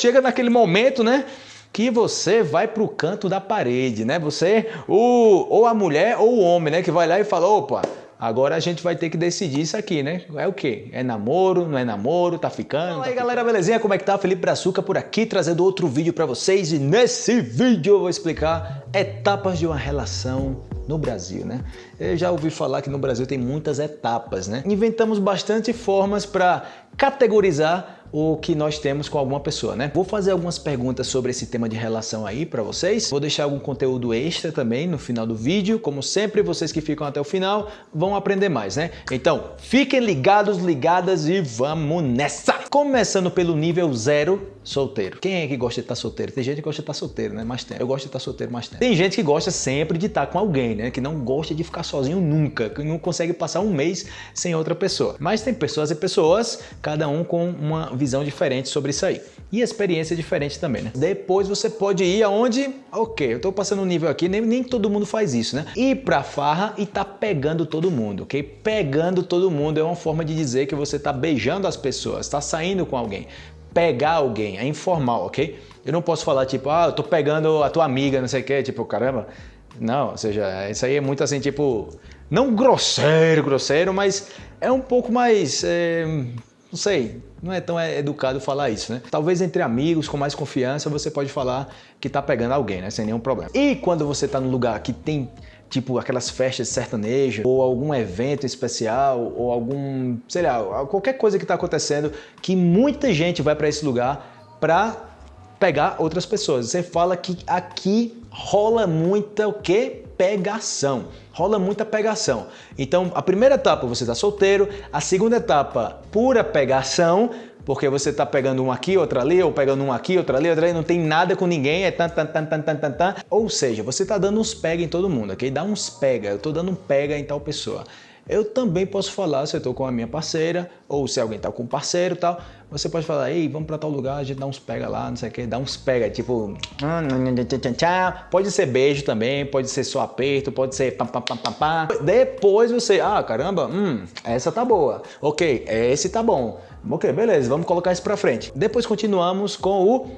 Chega naquele momento, né? Que você vai pro canto da parede, né? Você, o, ou a mulher ou o homem, né? Que vai lá e fala, opa, Agora a gente vai ter que decidir isso aqui, né? É o quê? É namoro, não é namoro, tá ficando? Fala aí tá galera, belezinha? Como é que tá? Felipe Brazuca por aqui, trazendo outro vídeo para vocês e nesse vídeo eu vou explicar etapas de uma relação no Brasil, né? Eu já ouvi falar que no Brasil tem muitas etapas, né? Inventamos bastante formas para categorizar o que nós temos com alguma pessoa, né? Vou fazer algumas perguntas sobre esse tema de relação aí para vocês. Vou deixar algum conteúdo extra também no final do vídeo. Como sempre, vocês que ficam até o final vão aprender mais, né? Então, fiquem ligados, ligadas e vamos nessa! Começando pelo nível zero, solteiro. Quem é que gosta de estar solteiro? Tem gente que gosta de estar solteiro, né? Mais tempo. Eu gosto de estar solteiro mais tempo. Tem gente que gosta sempre de estar com alguém, né? Que não gosta de ficar sozinho nunca, que não consegue passar um mês sem outra pessoa. Mas tem pessoas e pessoas, cada um com uma visão diferente sobre isso aí. E experiência diferente também, né? Depois você pode ir aonde, ok, eu tô passando um nível aqui, nem, nem todo mundo faz isso, né? Ir pra farra e tá pegando todo mundo, ok? Pegando todo mundo é uma forma de dizer que você tá beijando as pessoas, tá saindo com alguém pegar alguém, é informal, ok? Eu não posso falar tipo, ah, eu tô pegando a tua amiga, não sei o que, tipo, caramba. Não, ou seja, isso aí é muito assim, tipo, não grosseiro, grosseiro, mas é um pouco mais, é, não sei, não é tão educado falar isso, né? Talvez entre amigos, com mais confiança, você pode falar que tá pegando alguém, né? Sem nenhum problema. E quando você tá num lugar que tem tipo aquelas festas de sertanejo, ou algum evento especial, ou algum, sei lá, qualquer coisa que está acontecendo, que muita gente vai para esse lugar para pegar outras pessoas. Você fala que aqui rola muita o quê? Pegação. Rola muita pegação. Então, a primeira etapa você está solteiro, a segunda etapa pura pegação, porque você está pegando um aqui, outro ali, ou pegando um aqui, outro ali, outro ali, não tem nada com ninguém, é tan, tan, tan, tan, tan, tan, tan. Ou seja, você está dando uns pega em todo mundo, ok? Dá uns pega, eu estou dando um pega em tal pessoa. Eu também posso falar se eu estou com a minha parceira, ou se alguém está com um parceiro e tal, você pode falar, ei, vamos para tal lugar, a gente dá uns pega lá, não sei o que, dá uns pega, tipo... Pode ser beijo também, pode ser só aperto, pode ser pá, pá, pá, pá, pá. Depois você, ah, caramba, hum, essa tá boa. Ok, esse tá bom. Ok, beleza, vamos colocar isso para frente. Depois continuamos com o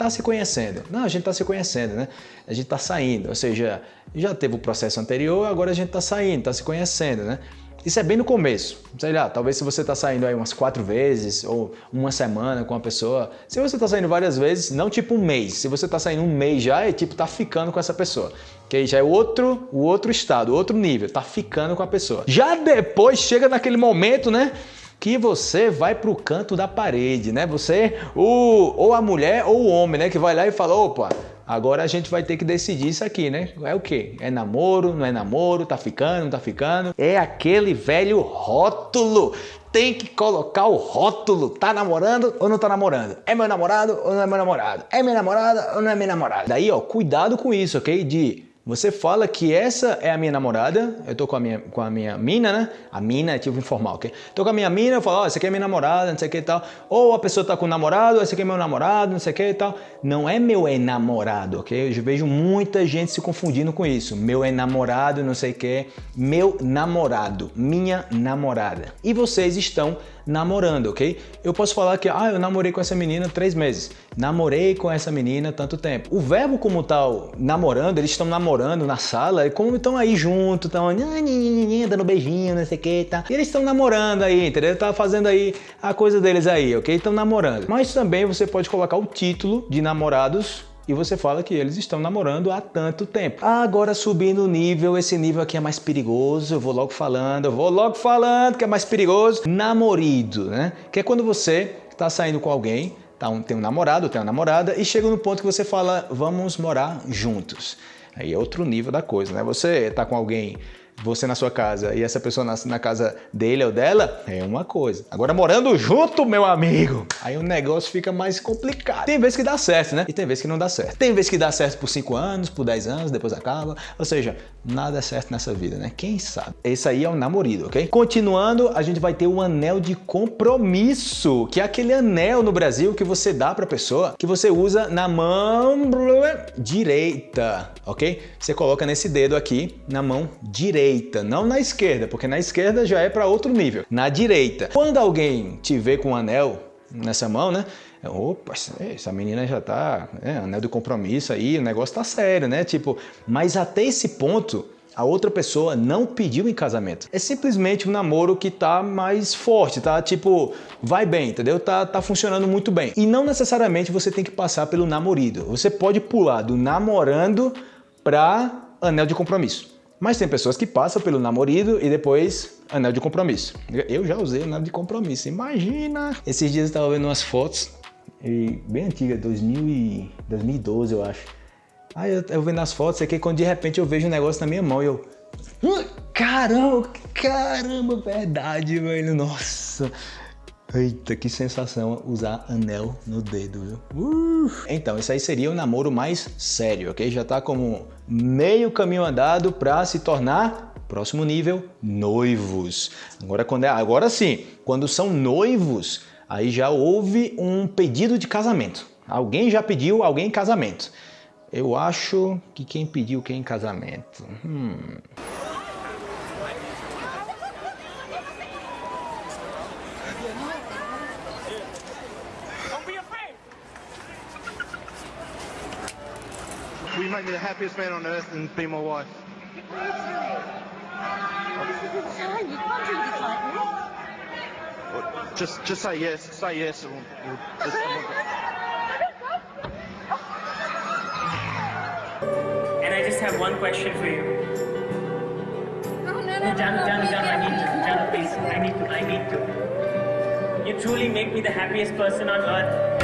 tá se conhecendo. Não, a gente tá se conhecendo, né? A gente tá saindo, ou seja, já teve o processo anterior, agora a gente tá saindo, tá se conhecendo, né? Isso é bem no começo. Sei lá, talvez se você está saindo aí umas quatro vezes ou uma semana com uma pessoa, se você está saindo várias vezes, não tipo um mês. Se você está saindo um mês já, é tipo tá ficando com essa pessoa. Que aí já é outro, o outro estado, outro nível, tá ficando com a pessoa. Já depois chega naquele momento, né? Que você vai para o canto da parede, né? Você, o, ou a mulher ou o homem, né? Que vai lá e fala, opa, agora a gente vai ter que decidir isso aqui, né? É o quê? É namoro, não é namoro, tá ficando, não tá ficando? É aquele velho rótulo. Tem que colocar o rótulo. Tá namorando ou não tá namorando? É meu namorado ou não é meu namorado? É minha namorada ou não é minha namorada? Daí, ó, cuidado com isso, ok? De você fala que essa é a minha namorada, eu tô com a minha, com a minha mina, né? A mina é tipo informal, ok? Tô com a minha mina, eu falo, ó, oh, essa aqui é minha namorada, não sei o que e tal. Ou a pessoa tá com o namorado, esse aqui é meu namorado, não sei o que e tal. Não é meu enamorado, ok? Eu vejo muita gente se confundindo com isso. Meu enamorado, não sei o que. Meu namorado, minha namorada. E vocês estão namorando, ok? Eu posso falar que, ah, eu namorei com essa menina três meses. Namorei com essa menina tanto tempo. O verbo como tal, namorando, eles estão namorando na sala, e como estão aí junto, estão dando beijinho, não sei o que, tá? E eles estão namorando aí, entendeu? Tá fazendo aí a coisa deles aí, ok? Estão namorando. Mas também você pode colocar o título de namorados e você fala que eles estão namorando há tanto tempo. Agora subindo o nível, esse nível aqui é mais perigoso, eu vou logo falando, eu vou logo falando que é mais perigoso. Namorido, né? Que é quando você está saindo com alguém, tá, um, tem um namorado, tem uma namorada e chega no ponto que você fala, vamos morar juntos. Aí é outro nível da coisa, né? Você está com alguém você na sua casa e essa pessoa na, na, casa dele ou dela, é uma coisa. Agora morando junto, meu amigo, aí o negócio fica mais complicado. Tem vezes que dá certo, né? E tem vezes que não dá certo. Tem vezes que dá certo por 5 anos, por 10 anos, depois acaba. Ou seja, nada é certo nessa vida, né? Quem sabe? Esse aí é o namorido, ok? Continuando, a gente vai ter o anel de compromisso, que é aquele anel no Brasil que você dá pra pessoa, que você usa na mão direita, ok? Você coloca nesse dedo aqui, na mão direita direita, não na esquerda, porque na esquerda já é para outro nível. Na direita. Quando alguém te vê com um anel nessa mão, né? Opa, essa menina já tá, é, anel de compromisso aí, o negócio tá sério, né? Tipo, mas até esse ponto, a outra pessoa não pediu em casamento. É simplesmente um namoro que tá mais forte, tá? Tipo, vai bem, entendeu? Tá, tá funcionando muito bem. E não necessariamente você tem que passar pelo namorido. Você pode pular do namorando pra anel de compromisso. Mas tem pessoas que passam pelo namorido e depois anel de compromisso. Eu já usei anel de compromisso, imagina! Esses dias eu estava vendo umas fotos, bem antigas, 2012 eu acho Aí eu, eu vendo as fotos aqui, quando de repente eu vejo um negócio na minha mão e eu. Caramba, caramba, verdade, velho. Nossa. Eita, que sensação usar anel no dedo, viu? Uh. Então, isso aí seria o namoro mais sério, ok? Já tá como meio caminho andado para se tornar, próximo nível, noivos. Agora, quando é, agora sim, quando são noivos, aí já houve um pedido de casamento. Alguém já pediu alguém em casamento. Eu acho que quem pediu quem em casamento? Hum. You make me the happiest man on earth and be my wife? Just, just say yes. Say yes. And we'll, we'll just, just have one question for you. No, no, no, Jan, no, Jan, Jan, I need to. Jan, please. I need to. I need to. You truly make me the happiest person on earth.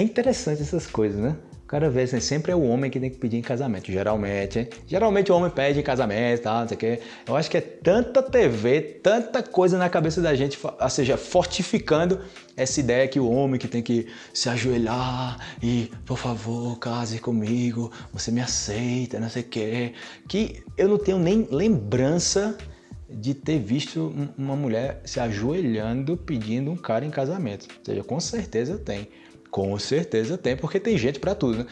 É interessante essas coisas, né? cara vê assim, sempre é o homem que tem que pedir em casamento, geralmente. Geralmente o homem pede em casamento, tá, não sei o quê. Eu acho que é tanta TV, tanta coisa na cabeça da gente, ou seja, fortificando essa ideia que o homem que tem que se ajoelhar e, por favor, case comigo, você me aceita, não sei o quê. Que eu não tenho nem lembrança de ter visto uma mulher se ajoelhando pedindo um cara em casamento. Ou seja, com certeza tenho. Com certeza tem, porque tem gente para tudo, né?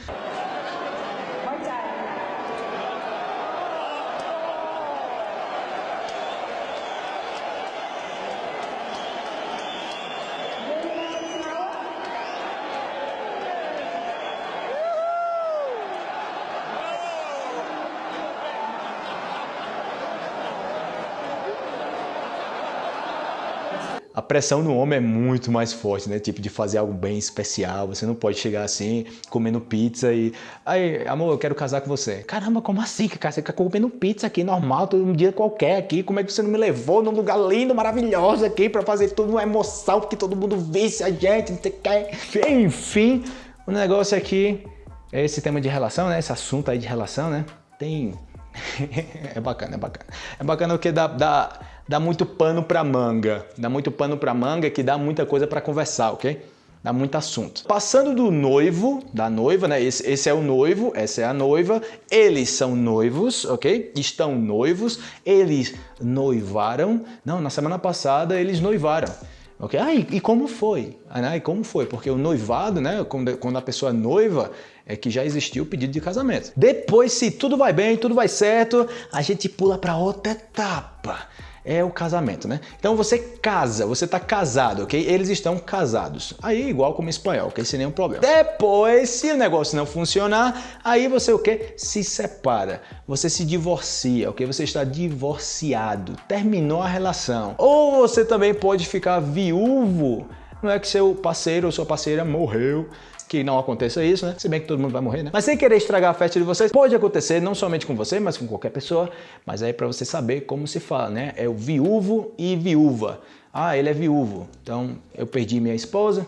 A pressão no homem é muito mais forte, né? Tipo, de fazer algo bem especial. Você não pode chegar assim, comendo pizza e... Aí, amor, eu quero casar com você. Caramba, como assim, cara? Você fica comendo pizza aqui, normal, todo um dia qualquer aqui. Como é que você não me levou num lugar lindo, maravilhoso aqui pra fazer tudo uma emoção, porque todo mundo visse a gente, não sei o que. Enfim, o negócio aqui é esse tema de relação, né? Esse assunto aí de relação, né? Tem... é bacana, é bacana. É bacana porque dá... dá dá muito pano para manga. Dá muito pano para manga que dá muita coisa para conversar, ok? Dá muito assunto. Passando do noivo, da noiva, né? Esse, esse, é o noivo, essa é a noiva. Eles são noivos, ok? Estão noivos. Eles noivaram. Não, na semana passada eles noivaram. Ok? Ah, e, e como foi? Ah, e como foi? Porque o noivado, né? Quando, quando a pessoa noiva, é que já existiu o pedido de casamento. Depois, se tudo vai bem, tudo vai certo, a gente pula para outra etapa é o casamento, né? Então você casa, você está casado, ok? Eles estão casados. Aí igual como espanhol, ok? Sem nenhum problema. Depois, se o negócio não funcionar, aí você o quê? Se separa. Você se divorcia, ok? Você está divorciado. Terminou a relação. Ou você também pode ficar viúvo. Não é que seu parceiro ou sua parceira morreu que não aconteça isso, né? Se bem que todo mundo vai morrer, né? Mas sem querer estragar a festa de vocês, pode acontecer não somente com você, mas com qualquer pessoa. Mas aí para você saber como se fala, né? É o viúvo e viúva. Ah, ele é viúvo. Então eu perdi minha esposa,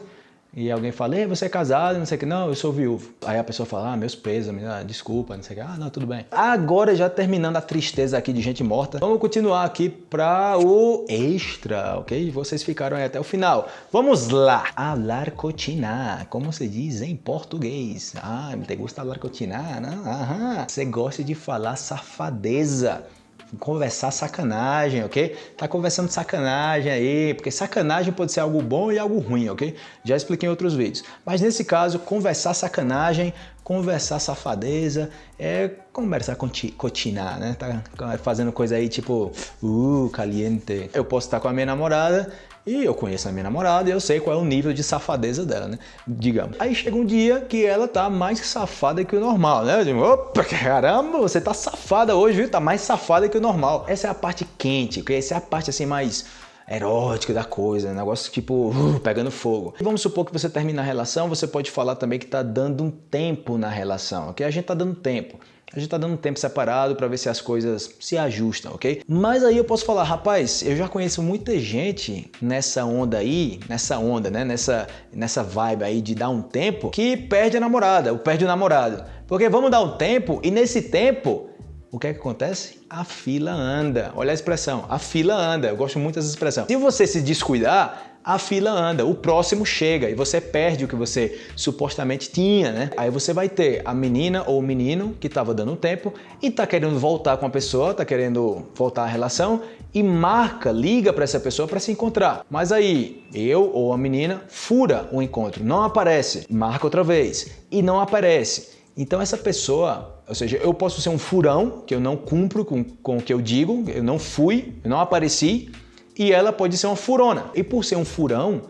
e alguém fala, Ei, você é casado, não sei o que, não, eu sou viúvo. Aí a pessoa fala, ah, meus pêsames, desculpa, não sei o que, ah, não, tudo bem. Agora, já terminando a tristeza aqui de gente morta, vamos continuar aqui para o extra, ok? Vocês ficaram aí até o final. Vamos lá! Alarcotinar, como se diz em português. Ah, te gusta alarcotinar, né? Aham. Você gosta de falar safadeza conversar sacanagem, ok? Tá conversando sacanagem aí, porque sacanagem pode ser algo bom e algo ruim, ok? Já expliquei em outros vídeos. Mas nesse caso, conversar sacanagem, conversar safadeza, é conversar cotinar, né? Tá fazendo coisa aí tipo, uh, caliente. Eu posso estar com a minha namorada e eu conheço a minha namorada e eu sei qual é o nível de safadeza dela, né? Digamos. Aí chega um dia que ela tá mais safada que o normal, né? Eu digo, opa, caramba, você tá safada hoje, viu? Tá mais safada que o normal. Essa é a parte quente, okay? essa é a parte assim mais erótica da coisa, negócio tipo uh, pegando fogo. Vamos supor que você termina a relação, você pode falar também que tá dando um tempo na relação, ok? A gente tá dando tempo. A gente tá dando um tempo separado para ver se as coisas se ajustam, ok? Mas aí eu posso falar, rapaz, eu já conheço muita gente nessa onda aí, nessa onda, né? Nessa, nessa vibe aí de dar um tempo, que perde a namorada, ou perde o namorado. Porque vamos dar um tempo e nesse tempo o que é que acontece? A fila anda. Olha a expressão, a fila anda. Eu gosto muito dessa expressão. Se você se descuidar, a fila anda, o próximo chega e você perde o que você supostamente tinha, né? Aí você vai ter a menina ou o menino que estava dando tempo e tá querendo voltar com a pessoa, tá querendo voltar à relação e marca, liga para essa pessoa para se encontrar. Mas aí eu ou a menina fura o encontro, não aparece, marca outra vez e não aparece. Então essa pessoa, ou seja, eu posso ser um furão, que eu não cumpro com, com o que eu digo, eu não fui, eu não apareci, e ela pode ser uma furona. E por ser um furão,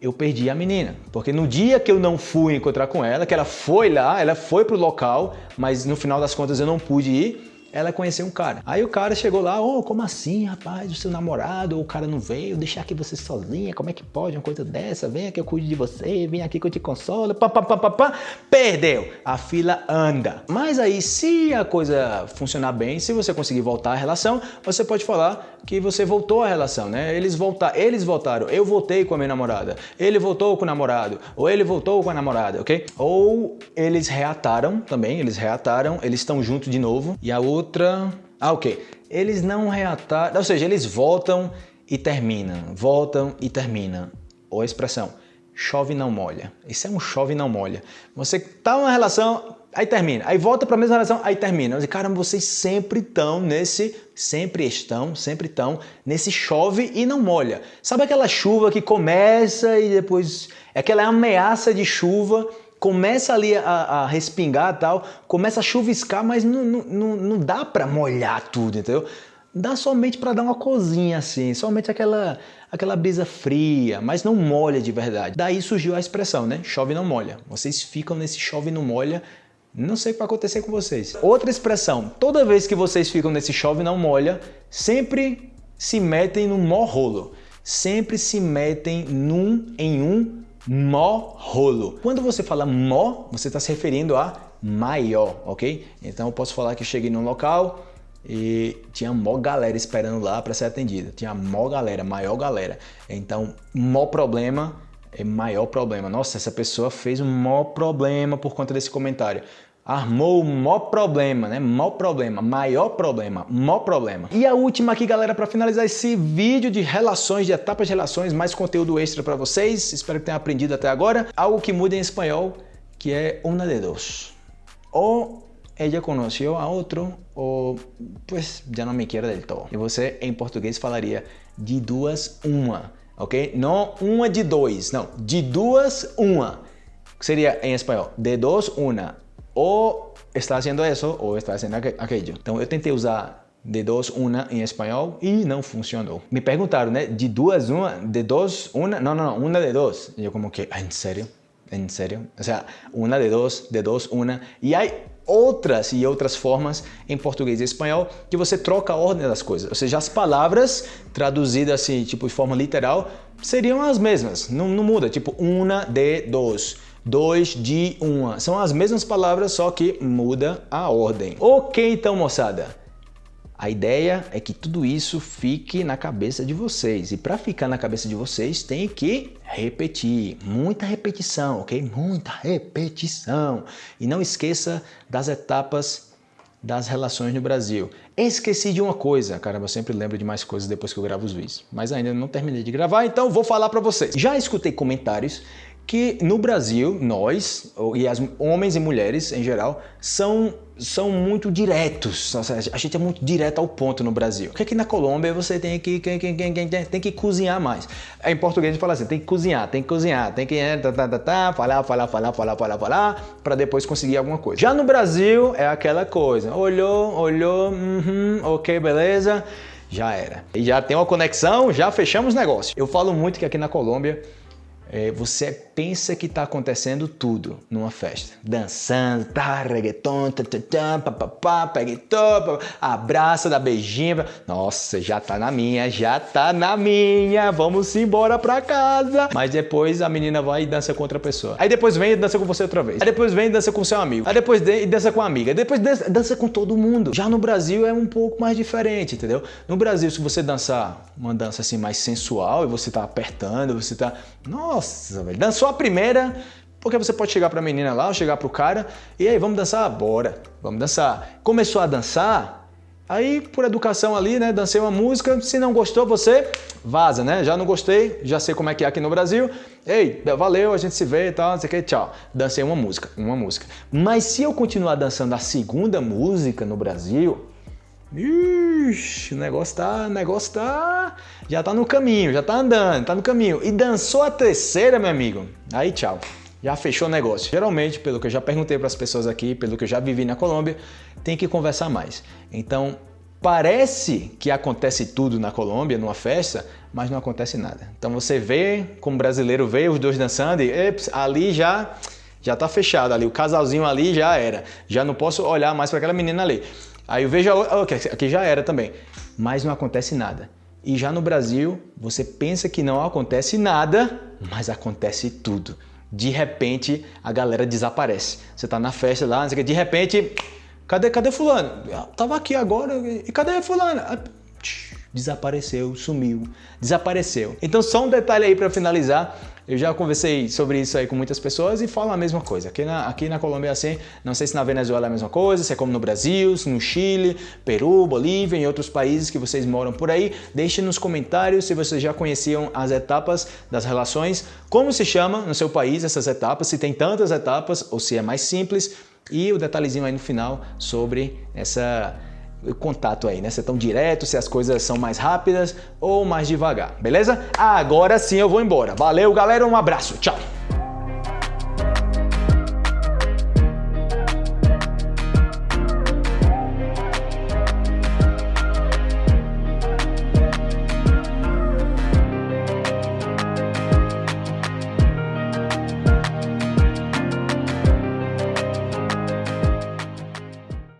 eu perdi a menina. Porque no dia que eu não fui encontrar com ela, que ela foi lá, ela foi pro local, mas no final das contas eu não pude ir, ela conheceu um cara. Aí o cara chegou lá, ô, oh, como assim, rapaz? O seu namorado, o cara não veio, deixar aqui você sozinha, como é que pode uma coisa dessa? Vem aqui, eu cuido de você, vem aqui que eu te consolo, pá, pá, pá, pá, pá. Perdeu! A fila anda. Mas aí, se a coisa funcionar bem, se você conseguir voltar à relação, você pode falar que você voltou à relação, né? Eles, voltar, eles voltaram, eu voltei com a minha namorada, ele voltou com o namorado, ou ele voltou com a namorada, ok? Ou eles reataram também, eles reataram, eles estão juntos de novo, e a outra outra... Ah, ok. Eles não reataram, ou seja, eles voltam e terminam, voltam e terminam. Ou a expressão, chove não molha. Isso é um chove não molha. Você tá numa relação, aí termina, aí volta para a mesma relação, aí termina. Mas, caramba, vocês sempre estão nesse, sempre estão, sempre estão nesse chove e não molha. Sabe aquela chuva que começa e depois, é aquela ameaça de chuva começa ali a, a respingar tal, começa a chuviscar, mas não, não, não dá para molhar tudo, entendeu? Dá somente para dar uma cozinha assim, somente aquela, aquela brisa fria, mas não molha de verdade. Daí surgiu a expressão, né? Chove não molha. Vocês ficam nesse chove não molha não sei o que vai acontecer com vocês. Outra expressão, toda vez que vocês ficam nesse chove não molha, sempre se metem no mó rolo. Sempre se metem num em um mó rolo. Quando você fala mó, você está se referindo a maior, ok? Então eu posso falar que eu cheguei num local e tinha mó galera esperando lá para ser atendida. Tinha mó galera, maior galera. Então, mó problema é maior problema. Nossa, essa pessoa fez um mó problema por conta desse comentário armou maior problema, né? Maior problema, maior problema, maior problema. E a última aqui, galera, para finalizar esse vídeo de relações, de etapas de relações, mais conteúdo extra para vocês. Espero que tenham aprendido até agora. Algo que muda em espanhol, que é una de dos. Ou ella conoció a outro, ou pues já não me quer del todo. E você, em português, falaria de duas, uma, ok? Não uma de dois, não. De duas, uma. Seria em espanhol, de dos, una o está haciendo eso o está haciendo aquello. Então eu tentei usar de dos, uma em espanhol e não funcionou. Me perguntaram, né? De duas, uma, de dos, uma, não, não, não, uma de dos. E eu como que, ah, ¿en serio? ¿En serio? O sea, uma de dos, de dos, uma. E aí outras e outras formas em português e espanhol que você troca a ordem das coisas. Ou seja, as palavras traduzidas assim, tipo de forma literal, seriam as mesmas, não, não muda, tipo uma de dos dois de uma. São as mesmas palavras, só que muda a ordem. Ok, então, moçada. A ideia é que tudo isso fique na cabeça de vocês. E para ficar na cabeça de vocês, tem que repetir. Muita repetição, ok? Muita repetição. E não esqueça das etapas das relações no Brasil. Esqueci de uma coisa, caramba, eu sempre lembro de mais coisas depois que eu gravo os vídeos, mas ainda não terminei de gravar, então vou falar para vocês. Já escutei comentários que no Brasil, nós, e as homens e mulheres em geral, são, são muito diretos. A gente é muito direto ao ponto no Brasil. Porque aqui na Colômbia você tem que, tem, tem, tem, tem que cozinhar mais. Em português a gente fala assim, tem que cozinhar, tem que cozinhar, tem que tá, tá, tá, tá, falar, falar, falar, falar, falar, falar, para depois conseguir alguma coisa. Já no Brasil é aquela coisa, olhou, olhou, uhum, ok, beleza, já era. E já tem uma conexão, já fechamos negócio. Eu falo muito que aqui na Colômbia é, você pensa que está acontecendo tudo numa festa. Dançando, tá, reggaeton, tá, papapá, peguetô, abraça, dá beijinho. Nossa, já tá na minha, já tá na minha, vamos embora pra casa. Mas depois a menina vai e dança com outra pessoa. Aí depois vem e dança com você outra vez. Aí depois vem e dança com seu amigo. Aí depois e dança com a amiga. Aí depois dança, dança com todo mundo. Já no Brasil é um pouco mais diferente, entendeu? No Brasil, se você dançar uma dança assim mais sensual e você tá apertando, você tá... Nossa, velho, dançou só a primeira, porque você pode chegar para a menina lá, ou chegar para o cara, e aí, vamos dançar? Bora, vamos dançar. Começou a dançar, aí por educação ali, né, dancei uma música, se não gostou, você vaza, né? Já não gostei, já sei como é que é aqui no Brasil. Ei, valeu, a gente se vê e tal, não sei o que, tchau. Dancei uma música, uma música. Mas se eu continuar dançando a segunda música no Brasil, Ixi, o negócio tá, o negócio tá, já tá no caminho, já tá andando, tá no caminho. E dançou a terceira, meu amigo. Aí tchau, já fechou o negócio. Geralmente, pelo que eu já perguntei para as pessoas aqui, pelo que eu já vivi na Colômbia, tem que conversar mais. Então, parece que acontece tudo na Colômbia, numa festa, mas não acontece nada. Então você vê, como brasileiro vê os dois dançando e eps, ali já já tá fechado ali, o casalzinho ali já era. Já não posso olhar mais para aquela menina ali. Aí eu vejo, aqui já era também, mas não acontece nada. E já no Brasil, você pensa que não acontece nada, mas acontece tudo. De repente, a galera desaparece. Você tá na festa lá, de repente, cadê, cadê fulano? Eu tava aqui agora, e cadê fulano? Ah, desapareceu, sumiu, desapareceu. Então só um detalhe aí para finalizar, eu já conversei sobre isso aí com muitas pessoas e falam a mesma coisa. Aqui na, aqui na Colômbia é assim, não sei se na Venezuela é a mesma coisa, se é como no Brasil, no Chile, Peru, Bolívia e outros países que vocês moram por aí. Deixe nos comentários se vocês já conheciam as etapas das relações, como se chama no seu país essas etapas, se tem tantas etapas ou se é mais simples e o detalhezinho aí no final sobre essa contato aí, né? Se é tão direto, se as coisas são mais rápidas ou mais devagar, beleza? Agora sim eu vou embora. Valeu, galera, um abraço, tchau!